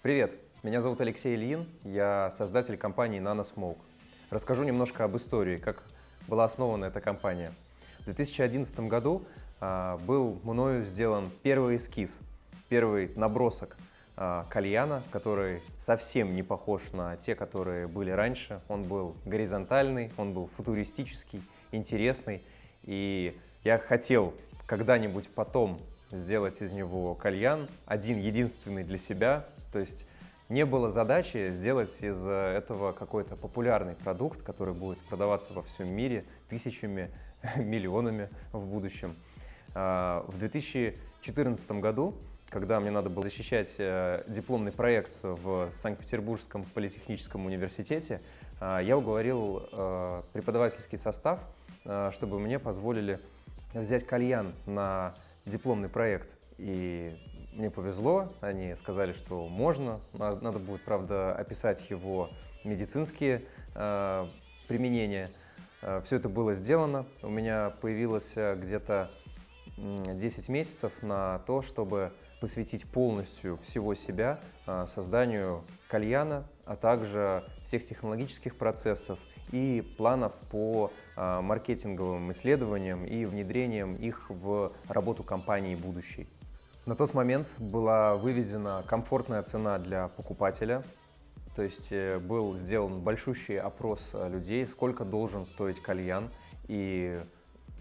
Привет, меня зовут Алексей Ильин, я создатель компании NanoSmoke. Расскажу немножко об истории, как была основана эта компания. В 2011 году а, был мною сделан первый эскиз, первый набросок а, кальяна, который совсем не похож на те, которые были раньше. Он был горизонтальный, он был футуристический, интересный. И я хотел когда-нибудь потом сделать из него кальян, один единственный для себя. То есть не было задачи сделать из этого какой-то популярный продукт, который будет продаваться во всем мире тысячами, миллионами в будущем. А, в 2014 году, когда мне надо было защищать э, дипломный проект в Санкт-Петербургском политехническом университете, а, я уговорил э, преподавательский состав, э, чтобы мне позволили взять кальян на дипломный проект. И мне повезло, они сказали, что можно. Надо будет, правда, описать его медицинские э, применения. Э, все это было сделано. У меня появилось э, где-то 10 месяцев на то, чтобы посвятить полностью всего себя э, созданию кальяна, а также всех технологических процессов и планов по маркетинговым исследованиям и внедрением их в работу компании будущей. На тот момент была выведена комфортная цена для покупателя, то есть э, был сделан большущий опрос э, людей, сколько должен стоить кальян, и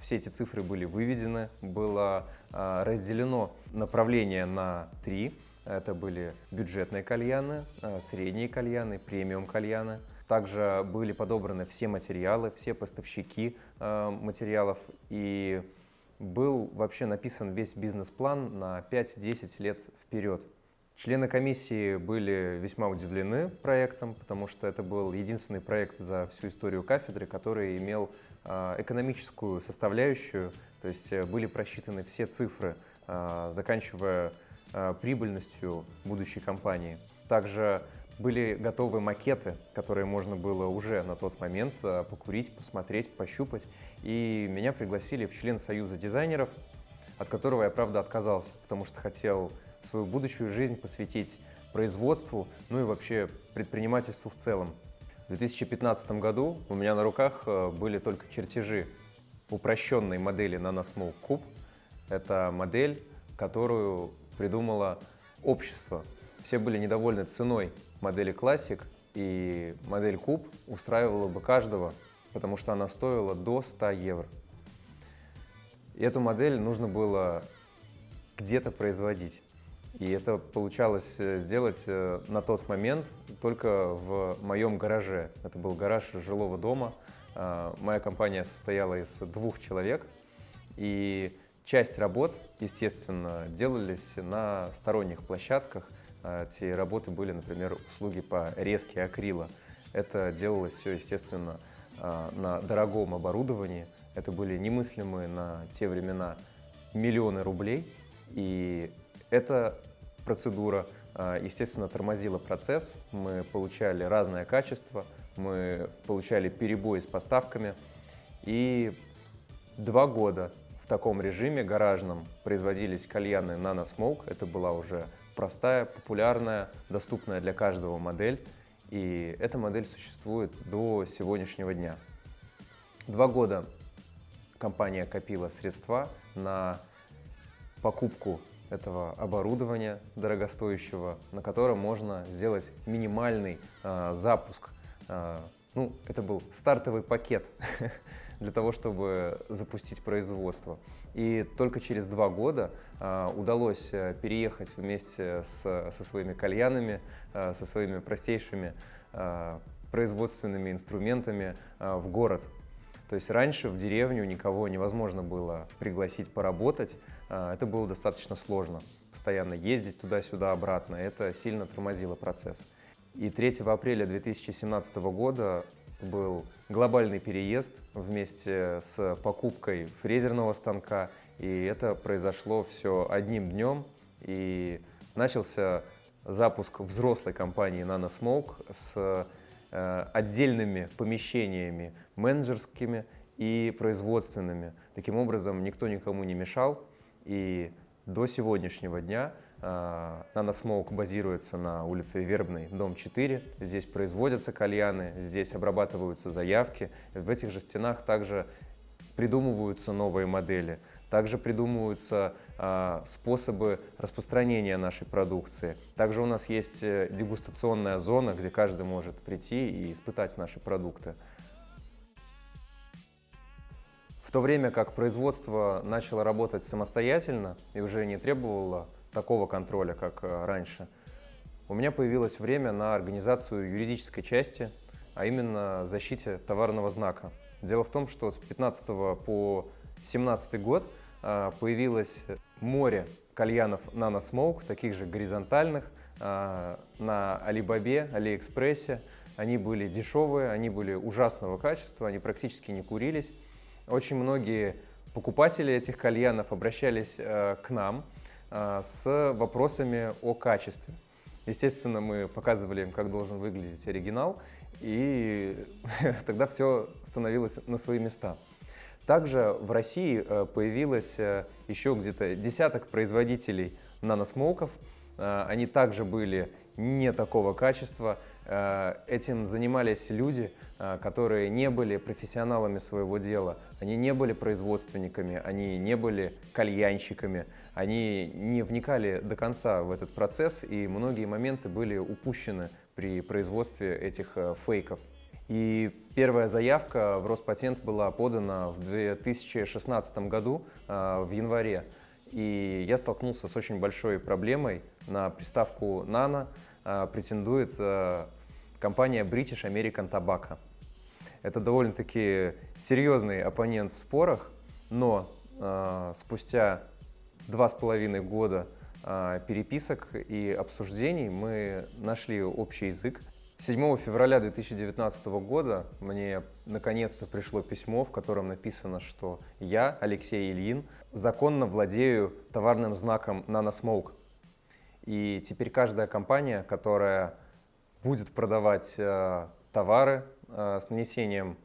все эти цифры были выведены, было э, разделено направление на три. Это были бюджетные кальяны, средние кальяны, премиум кальяны. Также были подобраны все материалы, все поставщики материалов и был вообще написан весь бизнес-план на 5-10 лет вперед. Члены комиссии были весьма удивлены проектом, потому что это был единственный проект за всю историю кафедры, который имел а, экономическую составляющую, то есть э, были просчитаны все цифры, а, заканчивая а, прибыльностью будущей компании. Также были готовы макеты, которые можно было уже на тот момент э, покурить, посмотреть, пощупать. И меня пригласили в член Союза дизайнеров, от которого я, правда, отказался, потому что хотел свою будущую жизнь посвятить производству, ну и вообще предпринимательству в целом. В 2015 году у меня на руках э, были только чертежи упрощенной модели NanoSmoke Cube. Это модель, которую придумало общество. Все были недовольны ценой модели Classic, и модель Куб устраивала бы каждого, потому что она стоила до 100 евро. И эту модель нужно было где-то производить. И это получалось э, сделать э, на тот момент только в моем гараже. Это был гараж жилого дома. А, моя компания состояла из двух человек. И часть работ, естественно, делались на сторонних площадках. А, эти работы были, например, услуги по резке акрила. Это делалось все, естественно, а, на дорогом оборудовании. Это были немыслимые на те времена миллионы рублей. И эта процедура, а, естественно, тормозила процесс. Мы получали разное качество, мы получали перебои с поставками. И два года в таком режиме гаражном производились кальяны Nano Smoke. Это была уже простая, популярная, доступная для каждого модель. И эта модель существует до сегодняшнего дня. Два года компания копила средства на покупку этого оборудования дорогостоящего, на котором можно сделать минимальный э, запуск. Э, ну, это был стартовый пакет для того, чтобы запустить производство. И только через два года э, удалось переехать вместе с, со своими кальянами, э, со своими простейшими э, производственными инструментами э, в город. То есть раньше в деревню никого невозможно было пригласить поработать. Э, это было достаточно сложно. Постоянно ездить туда-сюда, обратно. Это сильно тормозило процесс. И 3 апреля 2017 года был глобальный переезд вместе с покупкой фрезерного станка. И это произошло все одним днем. И начался запуск взрослой компании NanoSmoke с э, отдельными помещениями менеджерскими и производственными. Таким образом, никто никому не мешал. И до сегодняшнего дня Наносмоук базируется на улице Вербной, дом 4. Здесь производятся кальяны, здесь обрабатываются заявки. В этих же стенах также придумываются новые модели. Также придумываются а, способы распространения нашей продукции. Также у нас есть э, дегустационная зона, где каждый может прийти и испытать наши продукты. В то время как производство начало работать самостоятельно и уже не требовало такого контроля, как э, раньше, у меня появилось время на организацию юридической части, а именно защите товарного знака. Дело в том, что с 15 по 17 год а, появилось море кальянов Nano Smoke, таких же горизонтальных, а, на Алибабе, Алиэкспрессе. Они были дешевые, они были ужасного качества, они практически не курились. Очень многие покупатели этих кальянов обращались к нам с вопросами о качестве. Естественно, мы показывали им, как должен выглядеть оригинал, и тогда все становилось на свои места. Также в России э, появилось э, еще где-то десяток производителей наносмоуков. Э, они также были не такого качества. Этим занимались люди, которые не были профессионалами своего дела. Они не были производственниками, они не были кальянщиками. Они не вникали до конца в этот процесс, и многие моменты были упущены при производстве этих э, фейков. И первая заявка в Роспатент была подана в 2016 году, э, в январе. И я столкнулся с очень большой проблемой. На приставку «Нано» э, претендует компания British American Tobacco. Это довольно-таки серьезный оппонент в спорах, но спустя два с половиной года а, переписок и обсуждений мы нашли общий язык. 7 февраля 2019 года мне наконец-то пришло письмо, в котором написано, что я, Алексей Ильин, законно владею товарным знаком NanoSmoke. И теперь каждая компания, которая будет продавать э, товары э, с нанесением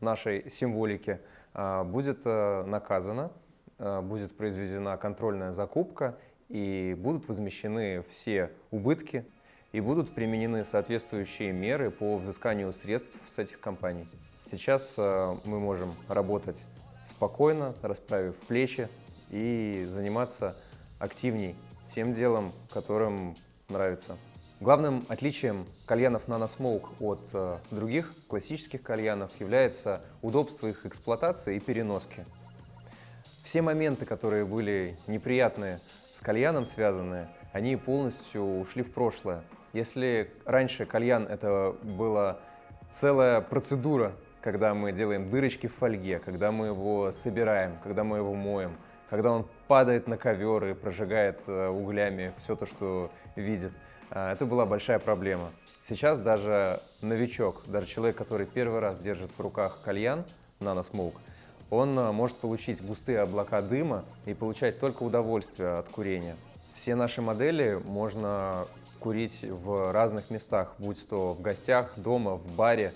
нашей символики, э, будет наказана, будет произведена контрольная закупка, и будут возмещены все убытки, и будут применены соответствующие меры по взысканию средств с этих компаний. Сейчас мы можем работать спокойно, расправив плечи и заниматься активней тем делом, которым нравится. Главным отличием кальянов NanoSmoke от э, других классических кальянов является удобство их эксплуатации и переноски. Все моменты, которые были неприятные с кальяном связанные, они полностью ушли в прошлое. Если раньше кальян это была целая процедура, когда мы делаем дырочки в фольге, когда мы его собираем, когда мы его моем, когда он падает на ковер и прожигает э, углями все то, что видит, это была большая проблема. Сейчас даже новичок, даже человек, который первый раз держит в руках кальян, наносмоук, он э, может получить густые облака дыма и получать только удовольствие от курения. Все наши модели можно курить в разных местах, будь то в гостях, дома, в баре,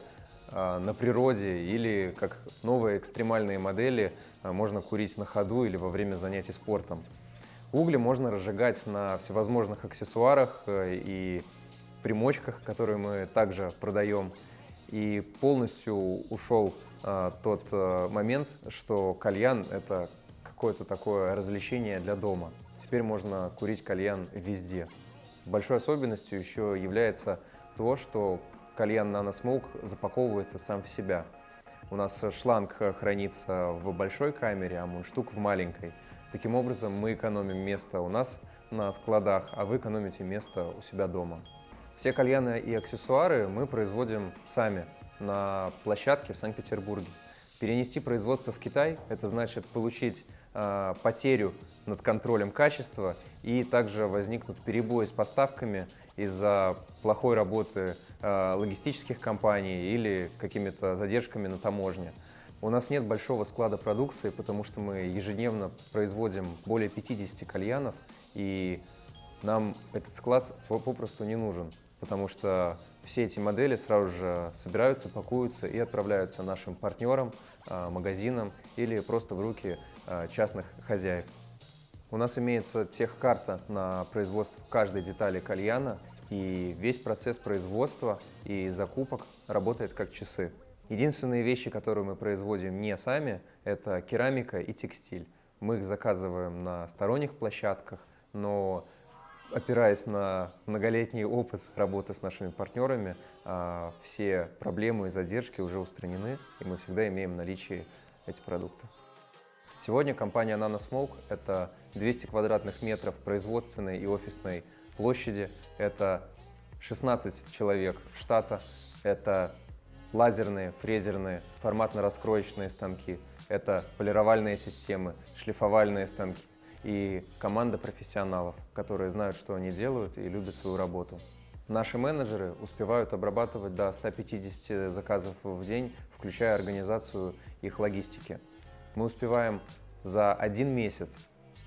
э, на природе или, как новые экстремальные модели, можно курить на ходу или во время занятий спортом. Угли можно разжигать на всевозможных аксессуарах и примочках, которые мы также продаем. И полностью ушел а, тот а, момент, что кальян – это какое-то такое развлечение для дома. Теперь можно курить кальян везде. Большой особенностью еще является то, что кальян Smoke запаковывается сам в себя. У нас шланг хранится в большой камере, а мундштук в маленькой. Таким образом, мы экономим место у нас на складах, а вы экономите место у себя дома. Все кальяны и аксессуары мы производим сами на площадке в Санкт-Петербурге. Перенести производство в Китай – это значит получить э, потерю над контролем качества и также возникнут перебои с поставками из-за плохой работы э, логистических компаний или какими-то задержками на таможне. У нас нет большого склада продукции, потому что мы ежедневно производим более 50 кальянов, и нам этот склад попросту не нужен, потому что все эти модели сразу же собираются, пакуются и отправляются нашим партнерам, а, магазинам или просто в руки а, частных хозяев. У нас имеется техкарта на производство каждой детали кальяна, и весь процесс производства и закупок работает как часы. Единственные вещи, которые мы производим не сами, это керамика и текстиль. Мы их заказываем на сторонних площадках, но опираясь на многолетний опыт работы с нашими партнерами, а, все проблемы и задержки уже устранены, и мы всегда имеем в наличии эти продукты. Сегодня компания NanoSmoke – это 200 квадратных метров производственной и офисной площади, это 16 человек штата, это лазерные, фрезерные, форматно-раскроечные станки, это полировальные системы, шлифовальные станки, и команда профессионалов, которые знают, что они делают и любят свою работу. Наши менеджеры успевают обрабатывать до 150 заказов в день, включая организацию их логистики. Мы успеваем за один месяц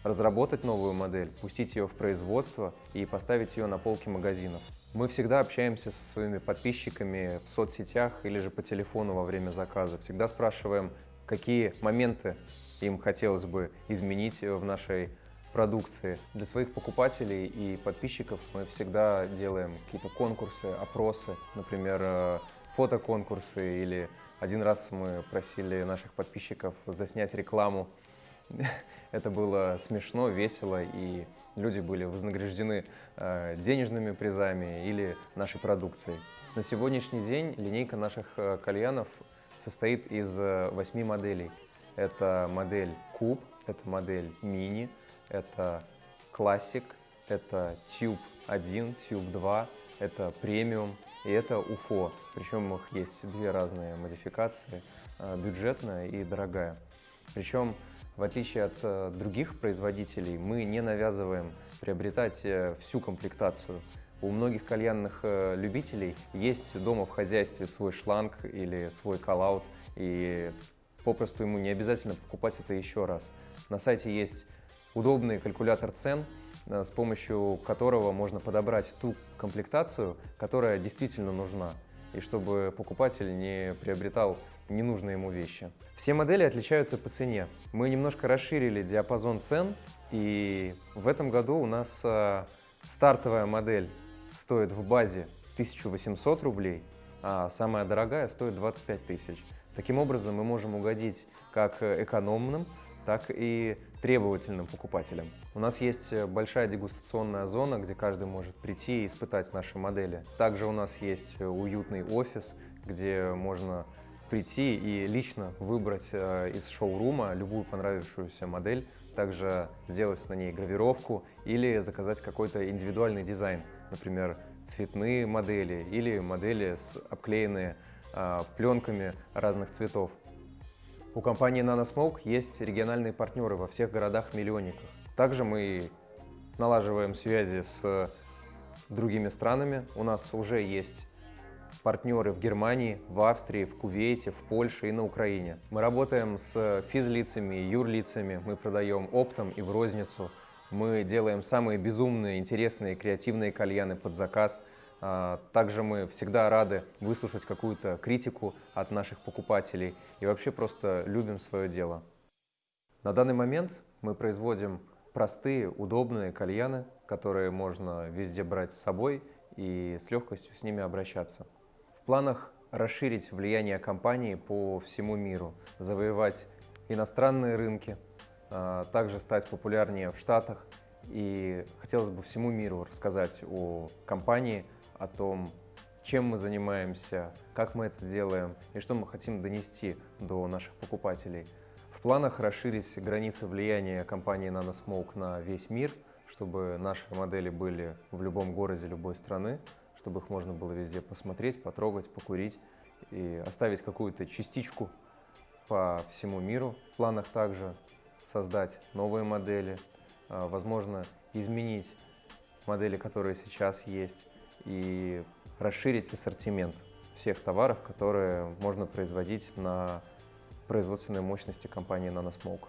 разработать новую модель, пустить ее в производство и поставить ее на полки магазинов. Мы всегда общаемся со своими подписчиками в соцсетях или же по телефону во время заказа. Всегда спрашиваем, какие моменты им хотелось бы изменить в нашей продукции. Для своих покупателей и подписчиков мы всегда делаем какие-то конкурсы, опросы, например, э, фотоконкурсы или один раз мы просили наших подписчиков заснять рекламу. Это было смешно, весело, и люди были вознаграждены э, денежными призами или нашей продукцией. На сегодняшний день линейка наших э, кальянов состоит из восьми моделей. Это модель Куб, это модель Мини, это Classic, это Tube 1, Tube 2, это премиум и это UFO. Причем у них есть две разные модификации, э, бюджетная и дорогая. Причем, в отличие от э, других производителей, мы не навязываем приобретать э, всю комплектацию. У многих кальянных любителей есть дома в хозяйстве свой шланг или свой коллаут, и попросту ему не обязательно покупать это еще раз. На сайте есть удобный калькулятор цен, э, с помощью которого можно подобрать ту комплектацию, которая действительно нужна, и чтобы покупатель не приобретал ненужные ему вещи. Все модели отличаются по цене. Мы немножко расширили диапазон цен, и в этом году у нас э, стартовая модель стоит в базе 1800 рублей, а самая дорогая стоит 25 тысяч. Таким образом, мы можем угодить как экономным, так и требовательным покупателям. У нас есть большая дегустационная зона, где каждый может прийти и испытать наши модели. Также у нас есть уютный офис, где можно прийти и лично выбрать э, из шоурума любую понравившуюся модель, также сделать на ней гравировку или заказать какой-то индивидуальный дизайн, например, цветные модели или модели с обклеенные а, пленками разных цветов. У компании NanoSmoke есть региональные партнеры во всех городах-миллионниках. Также мы налаживаем связи с другими странами. У нас уже есть партнеры в Германии, в Австрии, в Кувейте, в Польше и на Украине. Мы работаем с физлицами и юрлицами, мы продаем оптом и в розницу. Мы делаем самые безумные, интересные, креативные кальяны под заказ – а, также мы всегда рады выслушать какую-то критику от наших покупателей и вообще просто любим свое дело. На данный момент мы производим простые, удобные кальяны, которые можно везде брать с собой и с легкостью с ними обращаться. Планах расширить влияние компании по всему миру, завоевать иностранные рынки, а, также стать популярнее в Штатах. И хотелось бы всему миру рассказать о компании, о том, чем мы занимаемся, как мы это делаем и что мы хотим донести до наших покупателей. В планах расширить границы влияния компании NanoSmoke на весь мир, чтобы наши модели были в любом городе любой страны, чтобы их можно было везде посмотреть, потрогать, покурить и оставить какую-то частичку по всему миру. В планах также создать новые модели, а, возможно, изменить модели, которые сейчас есть, и расширить ассортимент всех товаров, которые можно производить на производственной мощности компании NanoSmoke.